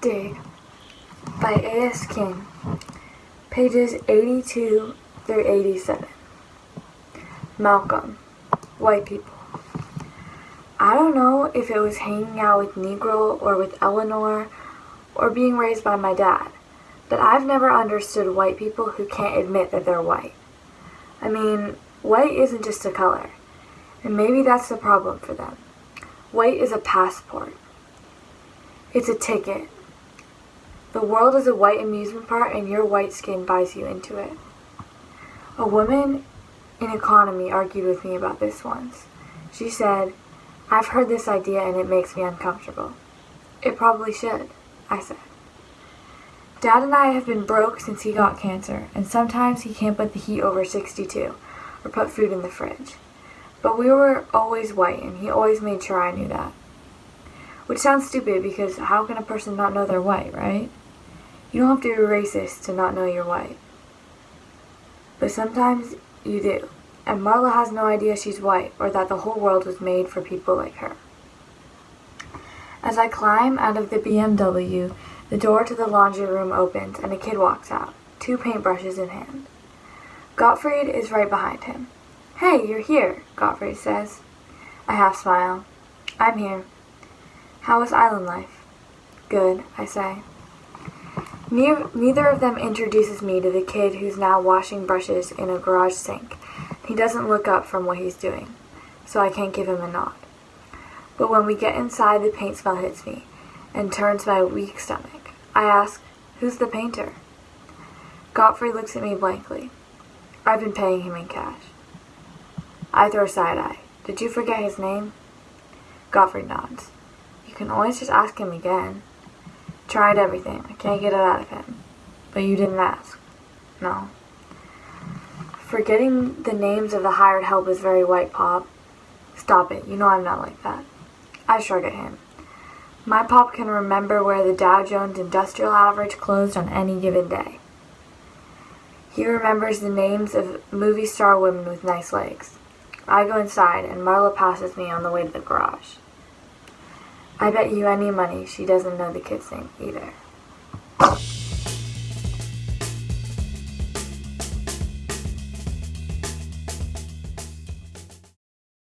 Dig by A.S. King, pages 82 through 87. Malcolm, white people. I don't know if it was hanging out with Negro or with Eleanor or being raised by my dad, but I've never understood white people who can't admit that they're white. I mean, white isn't just a color, and maybe that's the problem for them. White is a passport. It's a ticket the world is a white amusement park and your white skin buys you into it. A woman in economy argued with me about this once. She said, I've heard this idea and it makes me uncomfortable. It probably should, I said. Dad and I have been broke since he got cancer, and sometimes he can't put the heat over 62 or put food in the fridge. But we were always white, and he always made sure I knew that. Which sounds stupid because how can a person not know they're white, right? You don't have to be racist to not know you're white. But sometimes you do. And Marla has no idea she's white or that the whole world was made for people like her. As I climb out of the BMW, the door to the laundry room opens and a kid walks out, two paintbrushes in hand. Gottfried is right behind him. Hey, you're here, Gottfried says. I half smile. I'm here. How was island life? Good, I say. Neither of them introduces me to the kid who's now washing brushes in a garage sink. He doesn't look up from what he's doing, so I can't give him a nod. But when we get inside, the paint smell hits me and turns my weak stomach. I ask, who's the painter? Gottfried looks at me blankly. I've been paying him in cash. I throw a side eye. Did you forget his name? Gottfried nods You can always just ask him again. Tried everything. I can't get it out of him. But you didn't ask. No. Forgetting the names of the hired help is very white, Pop. Stop it. You know I'm not like that. I shrug at him. My pop can remember where the Dow Jones Industrial Average closed on any given day. He remembers the names of movie star women with nice legs. I go inside, and Marla passes me on the way to the garage. I bet you any money she doesn't know the kid's name either.